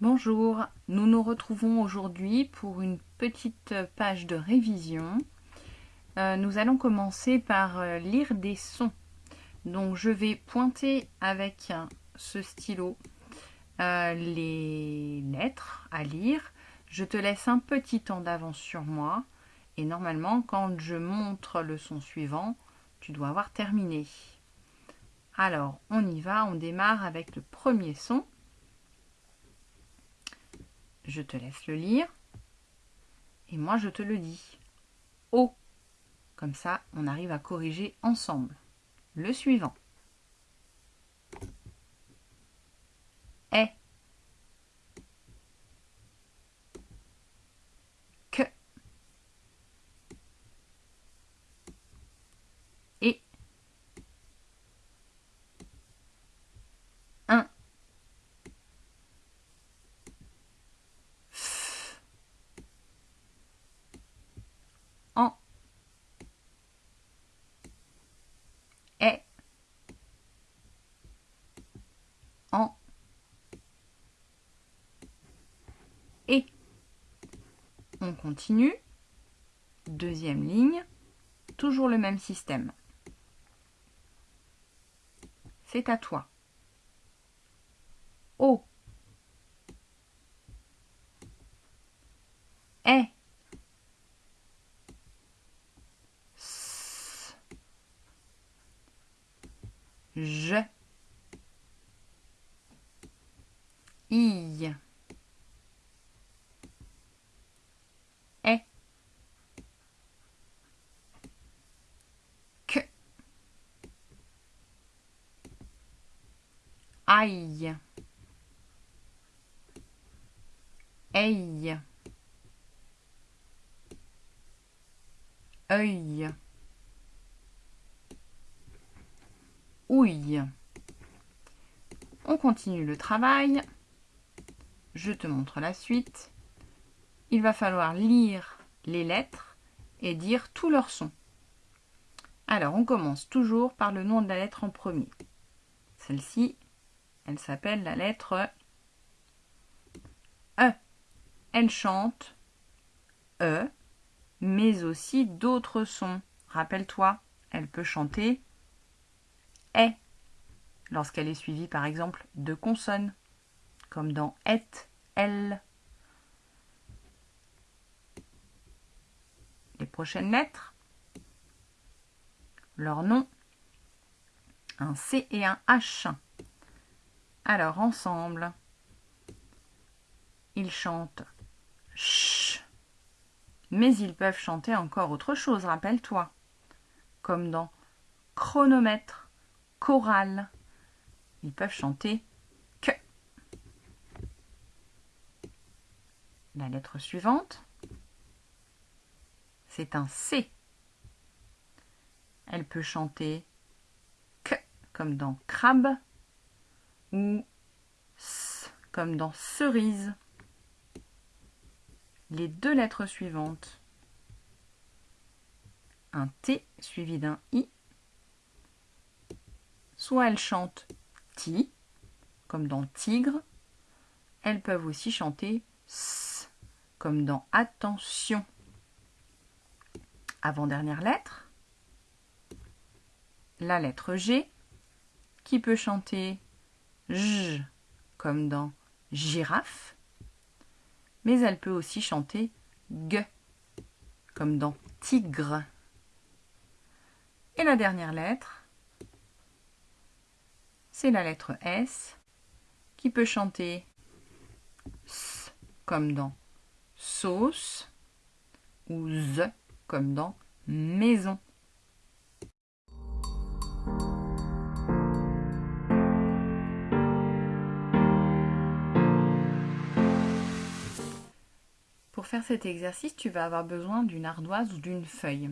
Bonjour, nous nous retrouvons aujourd'hui pour une petite page de révision. Euh, nous allons commencer par euh, lire des sons. Donc je vais pointer avec ce stylo euh, les lettres à lire. Je te laisse un petit temps d'avance sur moi et normalement quand je montre le son suivant, tu dois avoir terminé. Alors on y va, on démarre avec le premier son. Je te laisse le lire. Et moi, je te le dis. O. Comme ça, on arrive à corriger ensemble. Le suivant. Est. Que. Et. Un. en est en et on continue. Deuxième ligne toujours le même système. C'est à toi. O. Est je, i, est, que, aïe, aïe, œil. ouille. On continue le travail. Je te montre la suite. Il va falloir lire les lettres et dire tous leurs sons. Alors, on commence toujours par le nom de la lettre en premier. Celle-ci, elle s'appelle la lettre E. Elle chante E, mais aussi d'autres sons. Rappelle-toi, elle peut chanter est lorsqu'elle est suivie par exemple de consonnes, comme dans et, elle. Les prochaines lettres, leur nom, un C et un H. Alors ensemble, ils chantent ch, mais ils peuvent chanter encore autre chose, rappelle-toi, comme dans chronomètre, chorale. Ils peuvent chanter que. La lettre suivante, c'est un C. Elle peut chanter que comme dans crabe ou s comme dans cerise. Les deux lettres suivantes, un T suivi d'un I Soit elles chantent ti, comme dans tigre. Elles peuvent aussi chanter s, comme dans attention. Avant-dernière lettre, la lettre G, qui peut chanter j, comme dans girafe, mais elle peut aussi chanter g, comme dans tigre. Et la dernière lettre, c'est la lettre S qui peut chanter S comme dans sauce ou Z comme dans maison. Faire cet exercice, tu vas avoir besoin d'une ardoise ou d'une feuille.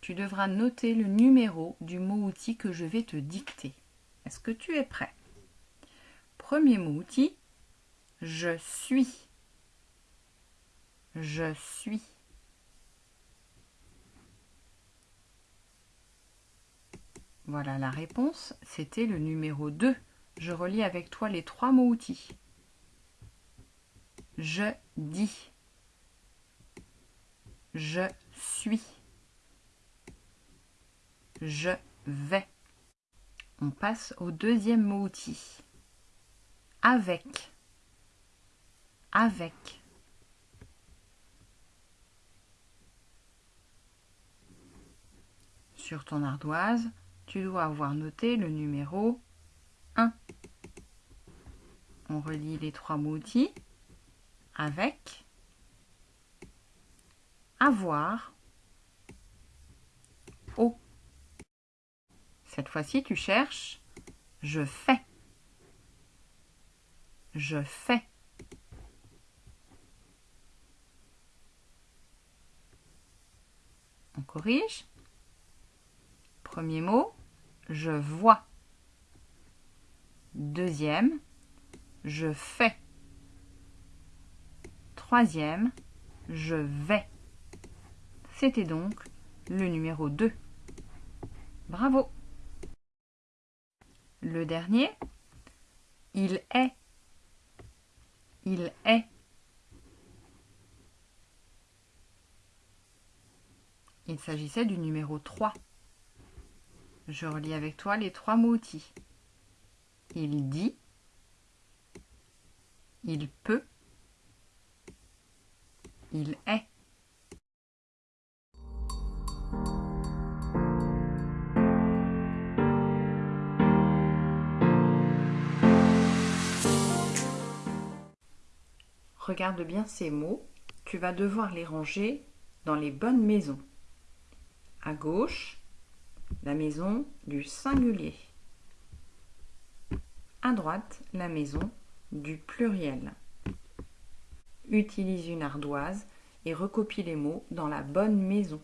Tu devras noter le numéro du mot-outil que je vais te dicter. Est-ce que tu es prêt? Premier mot outil, je suis. Je suis. Voilà la réponse, c'était le numéro 2. Je relis avec toi les trois mots outils. Je dis. Je suis. Je vais. On passe au deuxième mot outil. Avec. Avec. Sur ton ardoise, tu dois avoir noté le numéro 1. On relie les trois mots outils. Avec. Avoir. Cette fois-ci, tu cherches je fais. Je fais. On corrige. Premier mot, je vois. Deuxième, je fais. Troisième, je vais. C'était donc le numéro 2. Bravo Le dernier, il est. Il est. Il s'agissait du numéro 3. Je relis avec toi les trois mots outils. Il dit, il peut, il est. Regarde bien ces mots, tu vas devoir les ranger dans les bonnes maisons. À gauche, la maison du singulier. À droite, la maison du pluriel. Utilise une ardoise et recopie les mots dans la bonne maison.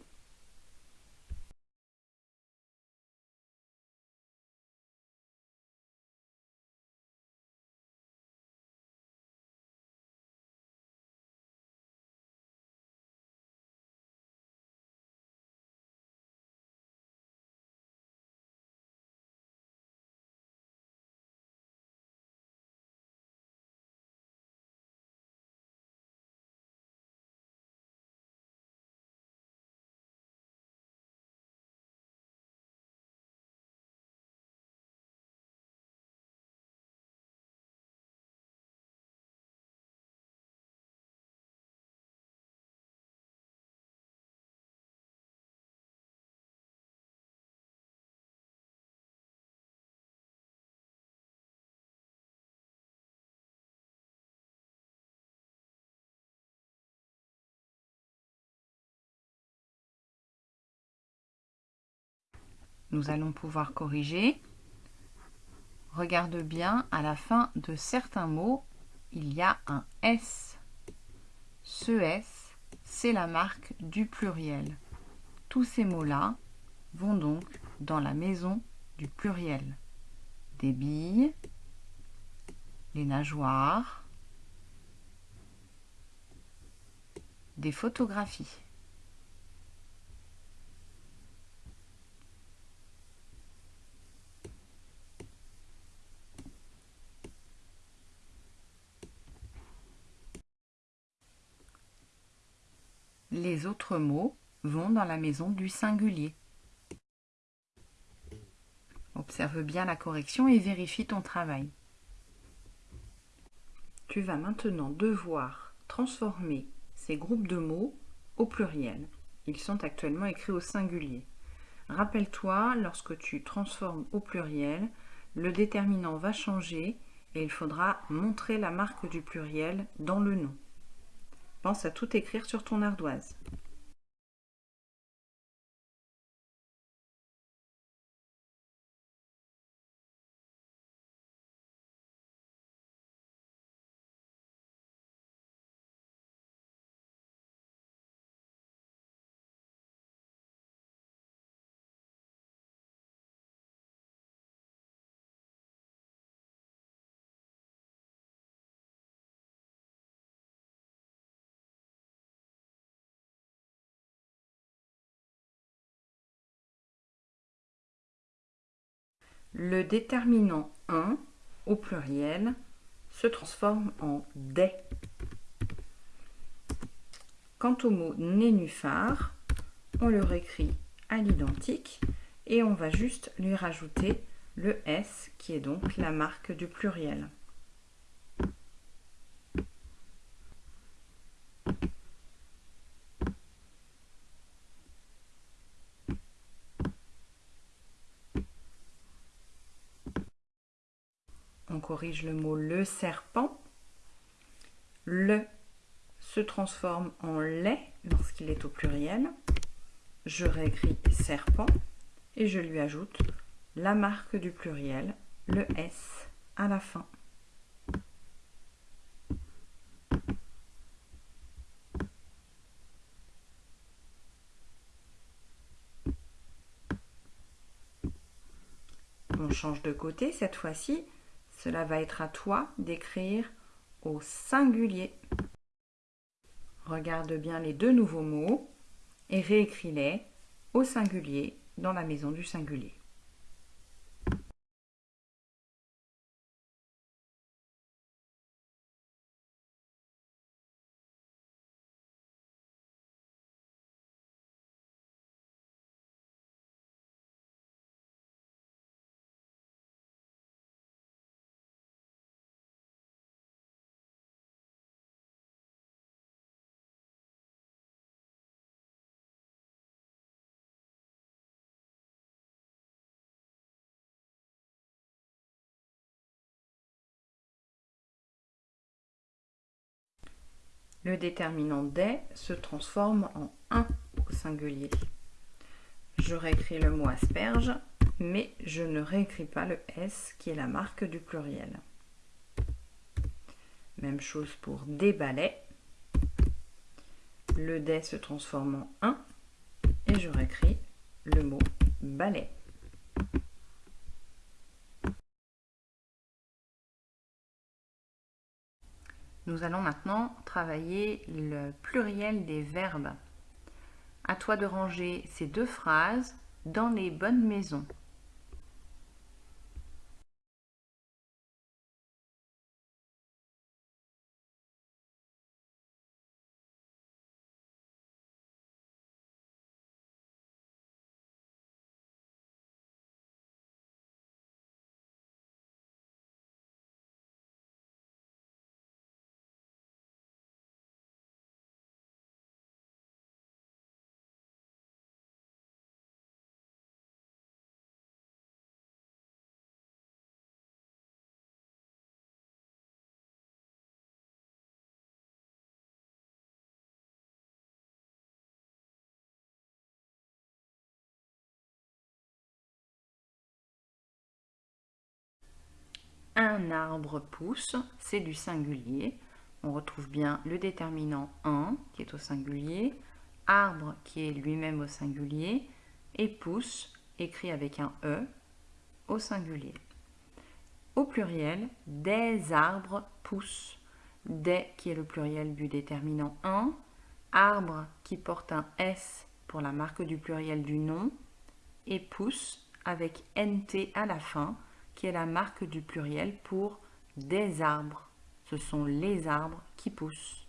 Nous allons pouvoir corriger. Regarde bien, à la fin de certains mots, il y a un S. Ce S, c'est la marque du pluriel. Tous ces mots-là vont donc dans la maison du pluriel. Des billes, les nageoires, des photographies. Les autres mots vont dans la maison du singulier. Observe bien la correction et vérifie ton travail. Tu vas maintenant devoir transformer ces groupes de mots au pluriel. Ils sont actuellement écrits au singulier. Rappelle-toi, lorsque tu transformes au pluriel, le déterminant va changer et il faudra montrer la marque du pluriel dans le nom. Pense à tout écrire sur ton ardoise. Le déterminant 1, au pluriel, se transforme en des. Quant au mot nénuphar, on le réécrit à l'identique et on va juste lui rajouter le S qui est donc la marque du pluriel. On corrige le mot le serpent. Le se transforme en lait lorsqu'il est au pluriel. Je réécris serpent et je lui ajoute la marque du pluriel, le S à la fin. On change de côté cette fois-ci. Cela va être à toi d'écrire au singulier. Regarde bien les deux nouveaux mots et réécris-les au singulier dans la maison du singulier. Le déterminant des se transforme en 1 au singulier. Je réécris le mot asperge, mais je ne réécris pas le S qui est la marque du pluriel. Même chose pour des balais. Le des se transforme en 1 et je réécris le mot balai. Nous allons maintenant travailler le pluriel des verbes. À toi de ranger ces deux phrases dans les bonnes maisons. Un arbre pousse, c'est du singulier. On retrouve bien le déterminant un qui est au singulier, arbre qui est lui-même au singulier, et pousse, écrit avec un E, au singulier. Au pluriel, des arbres poussent. Des qui est le pluriel du déterminant un, arbre qui porte un S pour la marque du pluriel du nom, et pousse avec NT à la fin, qui est la marque du pluriel pour des arbres. Ce sont les arbres qui poussent.